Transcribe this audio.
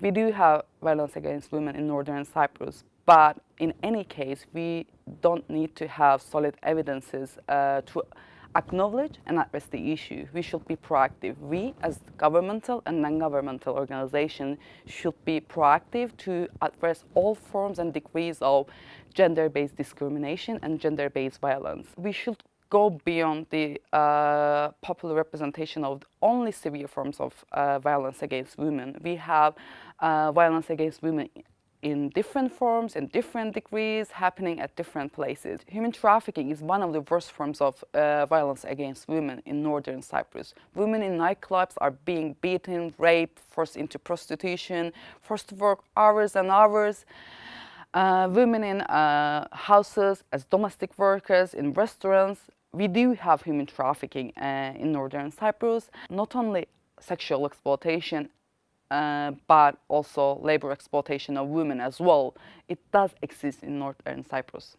We do have violence against women in northern Cyprus, but in any case, we don't need to have solid evidences uh, to acknowledge and address the issue. We should be proactive. We, as governmental and non-governmental organizations, should be proactive to address all forms and degrees of gender-based discrimination and gender-based violence. We should go beyond the uh, popular representation of only severe forms of uh, violence against women. We have uh, violence against women in different forms and different degrees happening at different places. Human trafficking is one of the worst forms of uh, violence against women in northern Cyprus. Women in nightclubs are being beaten, raped, forced into prostitution, forced to work hours and hours. Uh, women in uh, houses as domestic workers, in restaurants. We do have human trafficking uh, in northern Cyprus, not only sexual exploitation uh, but also labor exploitation of women as well. It does exist in northern Cyprus.